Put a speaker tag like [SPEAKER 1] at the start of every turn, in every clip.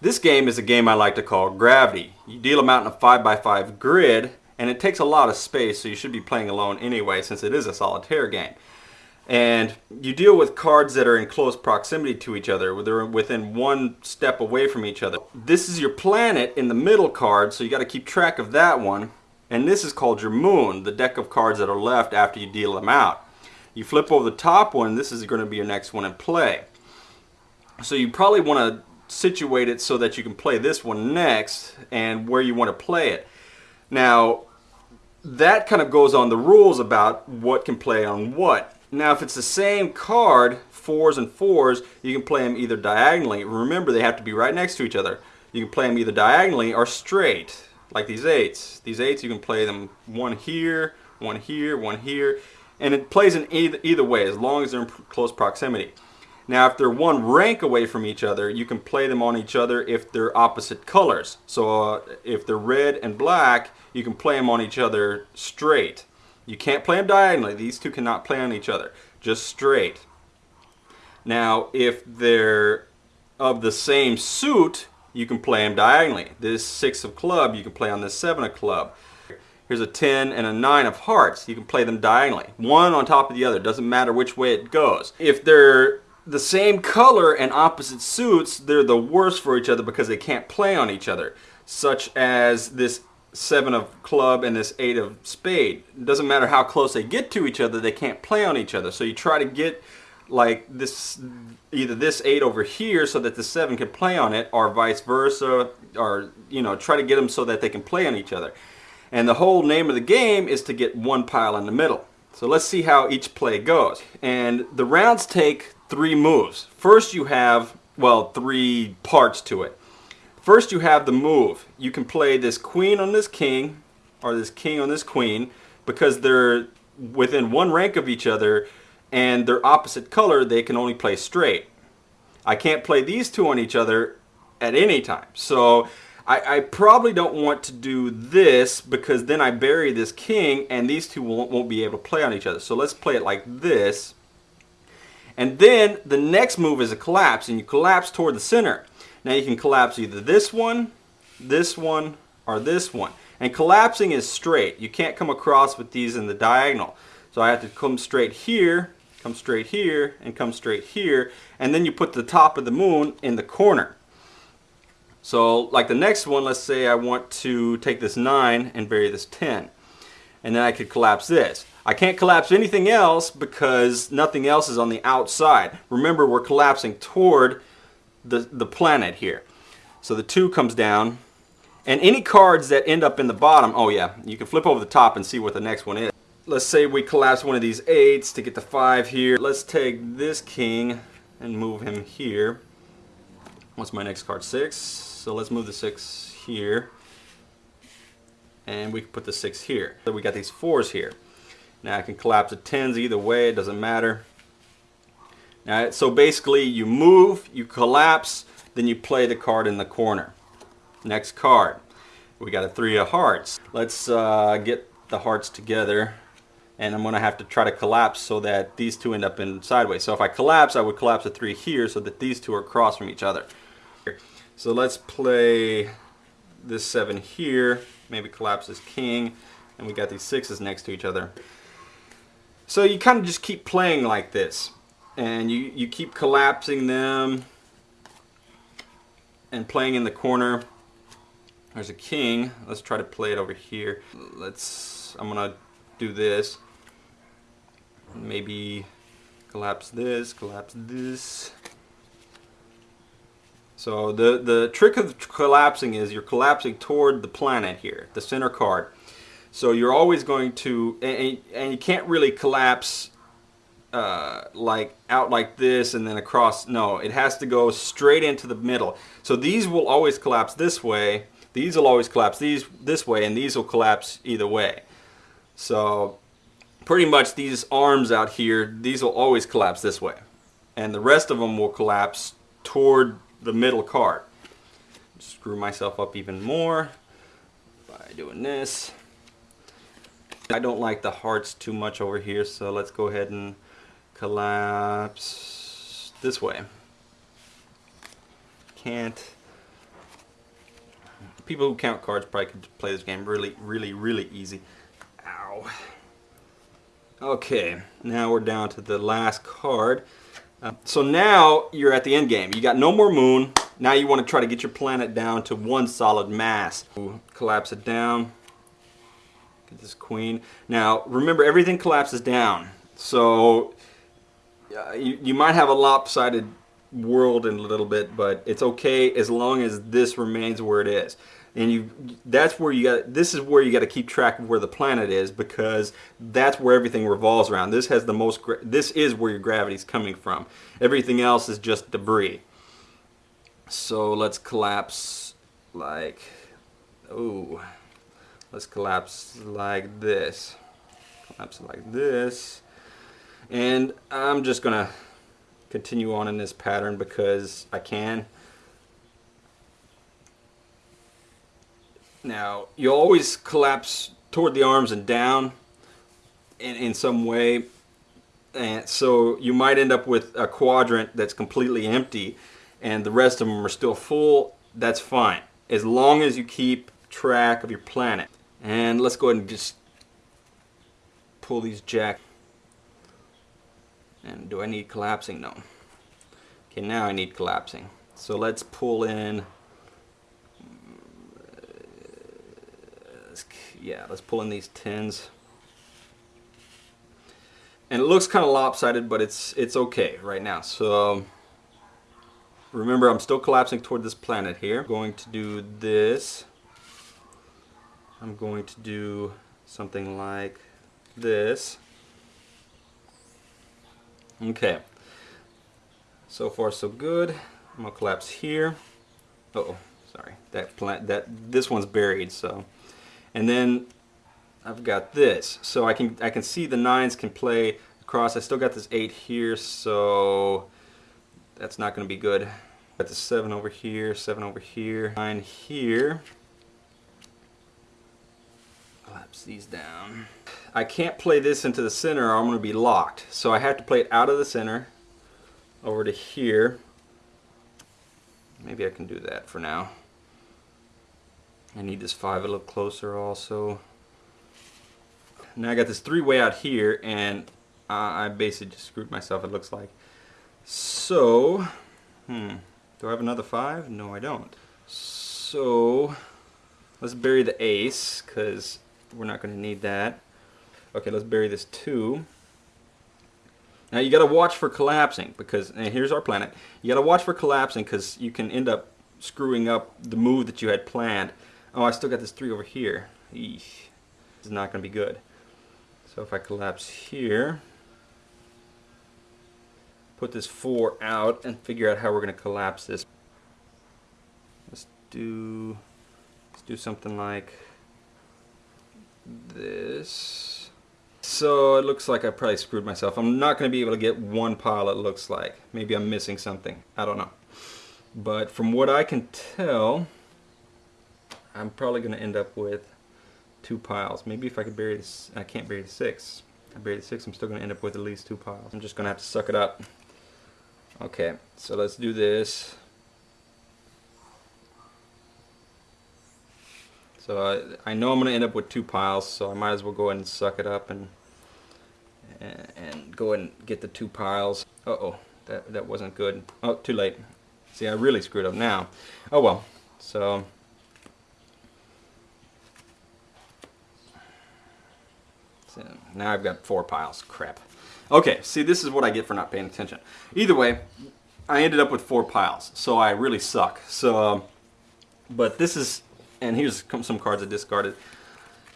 [SPEAKER 1] This game is a game I like to call Gravity. You deal them out in a 5x5 grid, and it takes a lot of space, so you should be playing alone anyway since it is a solitaire game. And you deal with cards that are in close proximity to each other. They're within one step away from each other. This is your planet in the middle card, so you got to keep track of that one. And this is called your moon, the deck of cards that are left after you deal them out. You flip over the top one, this is going to be your next one in play. So you probably want to situate it so that you can play this one next and where you want to play it. Now, that kind of goes on the rules about what can play on what. Now, if it's the same card, fours and fours, you can play them either diagonally. Remember, they have to be right next to each other. You can play them either diagonally or straight, like these eights. These eights, you can play them one here, one here, one here, and it plays in either, either way, as long as they're in close proximity. Now, if they're one rank away from each other, you can play them on each other if they're opposite colors. So uh, if they're red and black, you can play them on each other straight. You can't play them diagonally. These two cannot play on each other, just straight. Now, if they're of the same suit, you can play them diagonally. This six of club, you can play on this seven of club. Here's a 10 and a 9 of hearts. You can play them diagonally. One on top of the other. Doesn't matter which way it goes. If they're the same color and opposite suits, they're the worst for each other because they can't play on each other. Such as this seven of club and this eight of spade. It doesn't matter how close they get to each other, they can't play on each other. So you try to get like this, either this eight over here so that the seven can play on it or vice versa, or you know, try to get them so that they can play on each other. And the whole name of the game is to get one pile in the middle. So let's see how each play goes. And the rounds take three moves. First you have, well, three parts to it. First you have the move. You can play this queen on this king, or this king on this queen, because they're within one rank of each other, and they're opposite color, they can only play straight. I can't play these two on each other at any time. So I, I, probably don't want to do this because then I bury this king and these two won't, won't be able to play on each other. So let's play it like this. And then the next move is a collapse, and you collapse toward the center. Now you can collapse either this one, this one, or this one. And collapsing is straight. You can't come across with these in the diagonal. So I have to come straight here, come straight here, and come straight here. And then you put the top of the moon in the corner. So like the next one, let's say I want to take this 9 and bury this 10. And then I could collapse this. I can't collapse anything else because nothing else is on the outside. Remember, we're collapsing toward the, the planet here. So the 2 comes down. And any cards that end up in the bottom, oh yeah, you can flip over the top and see what the next one is. Let's say we collapse one of these 8s to get the 5 here. Let's take this king and move him here. What's my next card? 6. So let's move the 6 here. And we can put the 6 here. So we got these 4s here. Now I can collapse the 10s either way, it doesn't matter. Now, so basically you move, you collapse, then you play the card in the corner. Next card. We got a three of hearts. Let's uh, get the hearts together and I'm going to have to try to collapse so that these two end up in sideways. So if I collapse, I would collapse a three here so that these two are across from each other. So let's play this seven here, maybe collapse this king, and we got these sixes next to each other. So you kind of just keep playing like this. And you, you keep collapsing them and playing in the corner. There's a king. Let's try to play it over here. Let's, I'm going to do this. Maybe collapse this, collapse this. So the, the trick of collapsing is you're collapsing toward the planet here, the center card. So you're always going to, and, and you can't really collapse uh, like out like this and then across. No, it has to go straight into the middle. So these will always collapse this way. These will always collapse these this way, and these will collapse either way. So pretty much these arms out here, these will always collapse this way. And the rest of them will collapse toward the middle card. Screw myself up even more by doing this. I don't like the hearts too much over here, so let's go ahead and collapse this way. Can't. people who count cards probably could play this game really, really, really easy. Ow. Okay, now we're down to the last card. Uh, so now you're at the end game. You got no more moon. Now you want to try to get your planet down to one solid mass. Collapse it down. Get this queen. Now remember everything collapses down. So uh, you, you might have a lopsided world in a little bit, but it's okay as long as this remains where it is. And you, that's where you got. This is where you got to keep track of where the planet is because that's where everything revolves around. This has the most. This is where your gravity is coming from. Everything else is just debris. So let's collapse like, oh, let's collapse like this. Collapse like this. And I'm just gonna continue on in this pattern because I can. Now, you always collapse toward the arms and down in, in some way. And so you might end up with a quadrant that's completely empty and the rest of them are still full. That's fine. As long as you keep track of your planet. And let's go ahead and just pull these jack. And do I need collapsing? No. Okay, now I need collapsing. So let's pull in yeah, let's pull in these tins. And it looks kind of lopsided, but it's it's okay right now. So remember, I'm still collapsing toward this planet here. I'm going to do this. I'm going to do something like this. Okay. So far, so good. I'm gonna collapse here. Uh oh, sorry. That plant that this one's buried, so and then I've got this. So I can I can see the nines can play across. I still got this eight here, so that's not going to be good. Got the seven over here, seven over here, nine here. Collapse these down. I can't play this into the center or I'm going to be locked. So I have to play it out of the center over to here. Maybe I can do that for now. I need this five a little closer also. Now I got this three way out here and I basically just screwed myself it looks like. So, hmm, do I have another five? No I don't. So, let's bury the ace because we're not going to need that. Okay, let's bury this two. Now you got to watch for collapsing because, and here's our planet, you got to watch for collapsing because you can end up screwing up the move that you had planned. Oh, I still got this 3 over here. Eesh. This is not going to be good. So if I collapse here, put this 4 out, and figure out how we're going to collapse this. Let's do, let's do something like So it looks like I probably screwed myself. I'm not going to be able to get one pile it looks like. Maybe I'm missing something. I don't know. But from what I can tell, I'm probably going to end up with two piles. Maybe if I could bury this, I can't bury the six. I bury the six, I'm still going to end up with at least two piles. I'm just going to have to suck it up. Okay, so let's do this. So I, I know I'm going to end up with two piles, so I might as well go ahead and suck it up and and, go ahead and get the two piles. Uh-oh, that, that wasn't good. Oh, too late. See, I really screwed up now. Oh well, so now I've got four piles. Crap. Okay, see, this is what I get for not paying attention. Either way, I ended up with four piles, so I really suck. So, um, but this is, and here's some cards I discarded.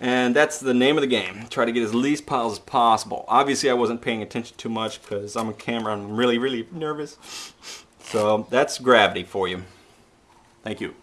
[SPEAKER 1] And that's the name of the game. Try to get as least piles as possible. Obviously, I wasn't paying attention too much because I'm a camera and I'm really, really nervous. So that's gravity for you. Thank you.